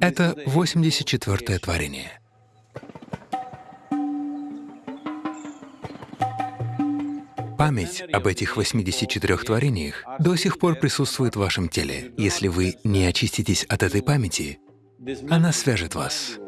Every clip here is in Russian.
Это 84-е творение. Память об этих 84 творениях до сих пор присутствует в вашем теле. Если вы не очиститесь от этой памяти, она свяжет вас.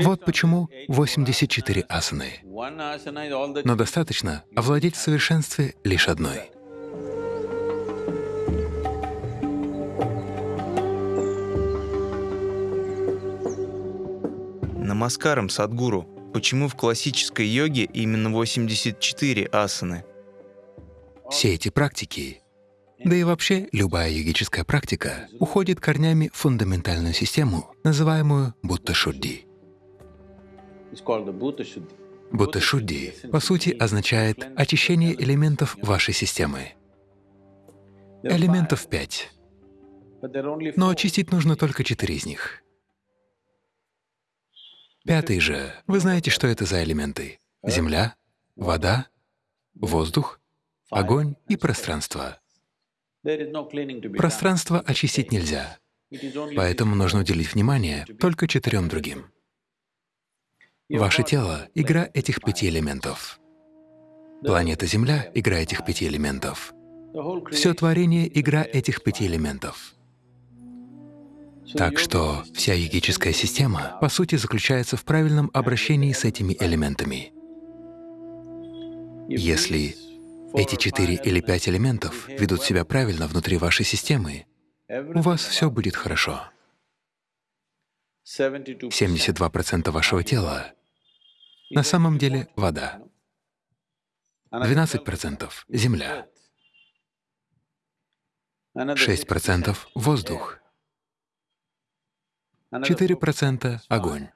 Вот почему 84 асаны. Но достаточно овладеть в совершенстве лишь одной. Намаскарам, Садгуру. Почему в классической йоге именно 84 асаны? Все эти практики, да и вообще любая йогическая практика, уходит корнями в фундаментальную систему, называемую Будда-шудди. Будда-шудди, по сути, означает очищение элементов вашей системы. Элементов пять, но очистить нужно только четыре из них. Пятый же, вы знаете, что это за элементы? Земля, вода, воздух, огонь и пространство. Пространство очистить нельзя, поэтому нужно уделить внимание только четырем другим. Ваше тело — игра этих пяти элементов. Планета Земля — игра этих пяти элементов. Все творение — игра этих пяти элементов. Так что вся йогическая система, по сути, заключается в правильном обращении с этими элементами. Если эти четыре или пять элементов ведут себя правильно внутри вашей системы, у вас все будет хорошо. 72% вашего тела на самом деле вода, 12% — земля, 6% — воздух, 4% — огонь,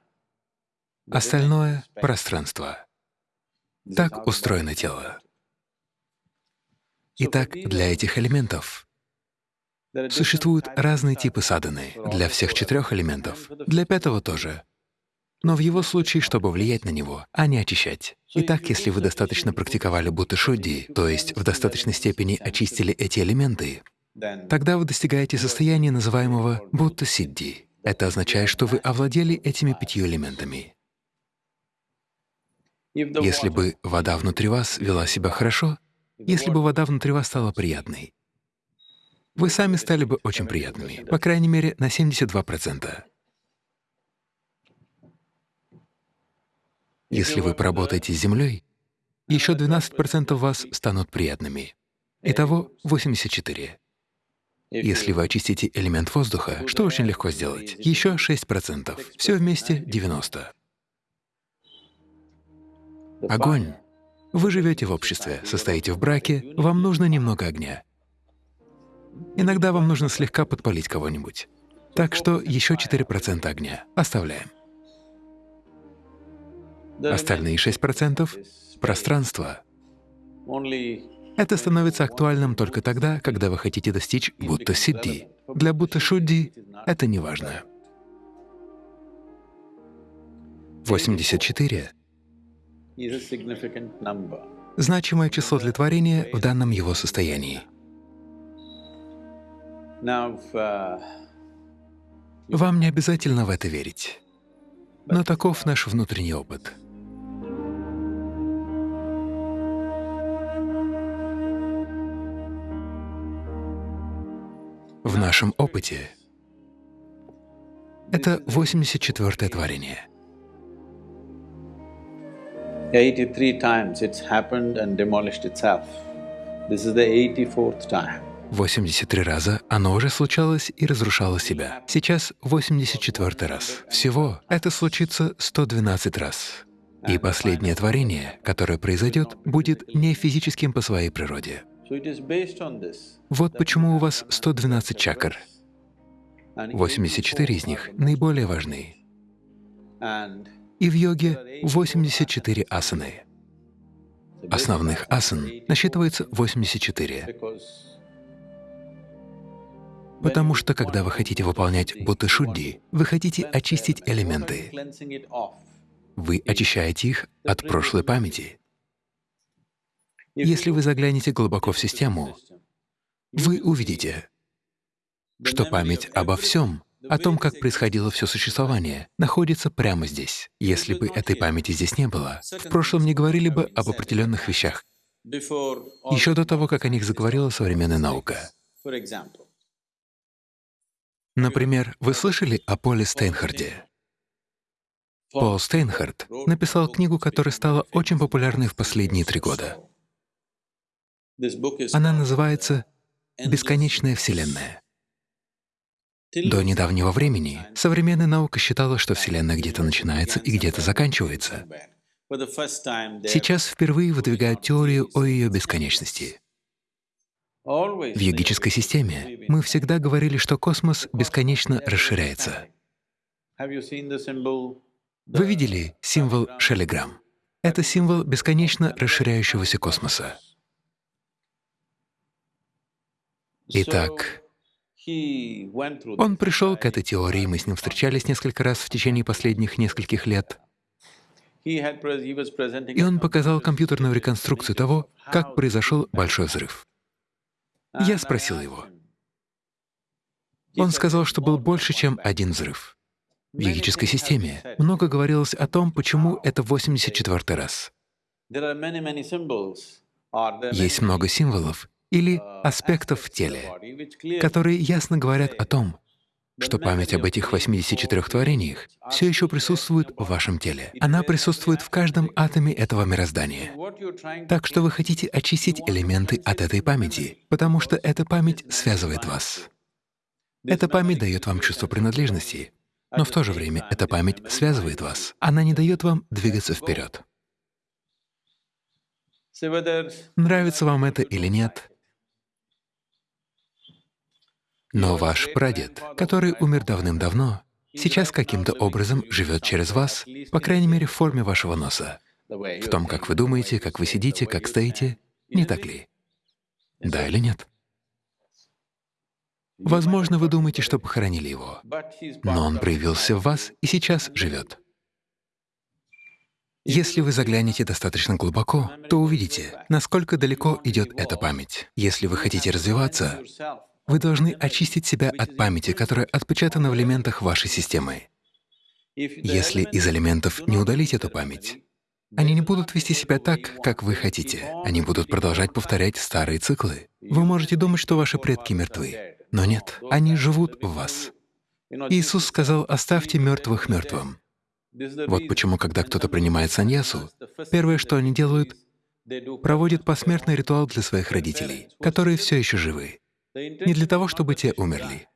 остальное — пространство. Так устроено тело. Итак, для этих элементов существуют разные типы садханы для всех четырех элементов, для пятого тоже, но в его случае, чтобы влиять на него, а не очищать. Итак, если вы достаточно практиковали будда-шудди, то есть в достаточной степени очистили эти элементы, тогда вы достигаете состояния, называемого будда-сидди. Это означает, что вы овладели этими пятью элементами. Если бы вода внутри вас вела себя хорошо, если бы вода внутри вас стала приятной, вы сами стали бы очень приятными, по крайней мере, на 72%. Если вы поработаете с Землей, еще 12% вас станут приятными. Итого 84. Если вы очистите элемент воздуха, что очень легко сделать, еще 6%, все вместе 90. Огонь. Вы живете в обществе, состоите в браке, вам нужно немного огня. Иногда вам нужно слегка подпалить кого-нибудь. Так что еще 4% огня оставляем. Остальные 6% — пространство. Это становится актуальным только тогда, когда вы хотите достичь будта-сидди. Для будта-шудди это не важно. 84 — значимое число для творения в данном его состоянии. Вам не обязательно в это верить, но таков наш внутренний опыт. В нашем опыте это 84-е творение. 83 times it's happened and demolished itself. This is the 84th time. 83 раза оно уже случалось и разрушало себя. Сейчас 84 раз. Всего это случится 112 раз. И последнее творение, которое произойдет, будет не физическим по своей природе. Вот почему у вас 112 чакр. 84 из них наиболее важны. И в йоге 84 асаны. Основных асан насчитывается 84. Потому что, когда вы хотите выполнять будды-шудди, вы хотите очистить элементы. Вы очищаете их от прошлой памяти. Если вы заглянете глубоко в систему, вы увидите, что память обо всем, о том, как происходило все существование, находится прямо здесь. Если бы этой памяти здесь не было, в прошлом не говорили бы об определенных вещах, еще до того, как о них заговорила современная наука. Например, вы слышали о Поле Стейнхарде? Пол Стейнхард написал книгу, которая стала очень популярной в последние три года. Она называется «Бесконечная Вселенная». До недавнего времени современная наука считала, что Вселенная где-то начинается и где-то заканчивается. Сейчас впервые выдвигают теорию о ее бесконечности. В йогической системе мы всегда говорили, что космос бесконечно расширяется. Вы видели символ шелеграмм? Это символ бесконечно расширяющегося космоса. Итак, он пришел к этой теории, мы с ним встречались несколько раз в течение последних нескольких лет. И он показал компьютерную реконструкцию того, как произошел большой взрыв. Я спросил его. Он сказал, что был больше, чем один взрыв. В йогической системе много говорилось о том, почему это 84 раз. Есть много символов или аспектов в теле, которые ясно говорят о том, что память об этих 84 творениях все еще присутствует в вашем теле. Она присутствует в каждом атоме этого мироздания. Так что вы хотите очистить элементы от этой памяти, потому что эта память связывает вас. Эта память дает вам чувство принадлежности, но в то же время эта память связывает вас. Она не дает вам двигаться вперед. Нравится вам это или нет, но ваш прадед, который умер давным-давно, сейчас каким-то образом живет через вас, по крайней мере, в форме вашего носа, в том, как вы думаете, как вы сидите, как стоите, не так ли? Да или нет? Возможно, вы думаете, что похоронили его, но он проявился в вас и сейчас живет. Если вы заглянете достаточно глубоко, то увидите, насколько далеко идет эта память. Если вы хотите развиваться, вы должны очистить себя от памяти, которая отпечатана в элементах вашей системы. Если из элементов не удалить эту память, они не будут вести себя так, как вы хотите. Они будут продолжать повторять старые циклы. Вы можете думать, что ваши предки мертвы, но нет, они живут в вас. Иисус сказал, оставьте мертвых мертвым. Вот почему, когда кто-то принимает саньясу, первое, что они делают, проводят посмертный ритуал для своих родителей, которые все еще живы. Не для того, чтобы те умерли,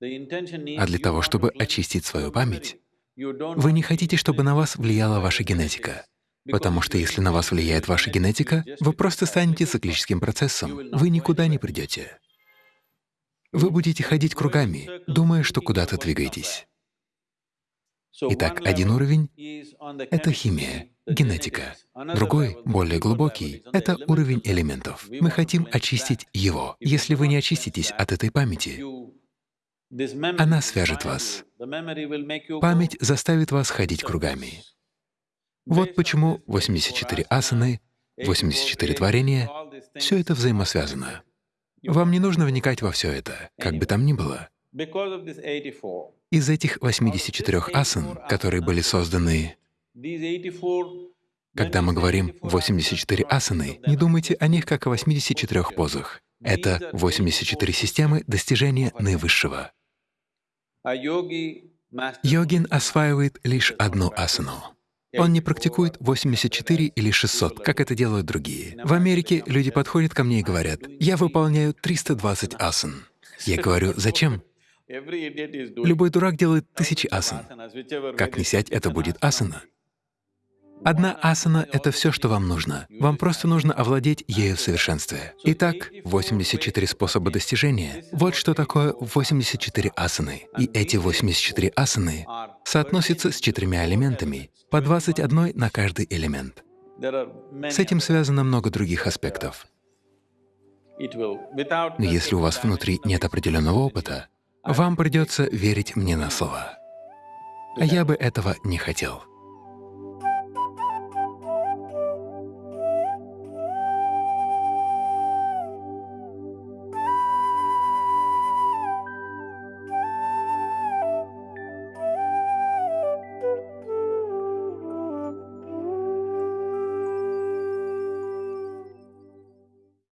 а для того, чтобы очистить свою память. Вы не хотите, чтобы на вас влияла ваша генетика, потому что если на вас влияет ваша генетика, вы просто станете циклическим процессом, вы никуда не придете. Вы будете ходить кругами, думая, что куда-то двигаетесь. Итак, один уровень — это химия, генетика. Другой, более глубокий — это уровень элементов. Мы хотим очистить его. Если вы не очиститесь от этой памяти, она свяжет вас. Память заставит вас ходить кругами. Вот почему 84 асаны, 84 творения — все это взаимосвязано. Вам не нужно вникать во все это, как бы там ни было. Из этих 84 асан, которые были созданы, когда мы говорим 84 асаны, не думайте о них как о 84 позах. Это 84 системы достижения наивысшего. Йогин осваивает лишь одну асану. Он не практикует 84 или 600, как это делают другие. В Америке люди подходят ко мне и говорят, «Я выполняю 320 асан». Я говорю, «Зачем?» Любой дурак делает тысячи асан. Как ни сядь, это будет асана. Одна асана — это все, что вам нужно. Вам просто нужно овладеть ею в совершенстве. Итак, 84 способа достижения — вот что такое 84 асаны. И эти 84 асаны соотносятся с четырьмя элементами, по 21 на каждый элемент. С этим связано много других аспектов. Но если у вас внутри нет определенного опыта, вам придется верить мне на слово. А я бы этого не хотел.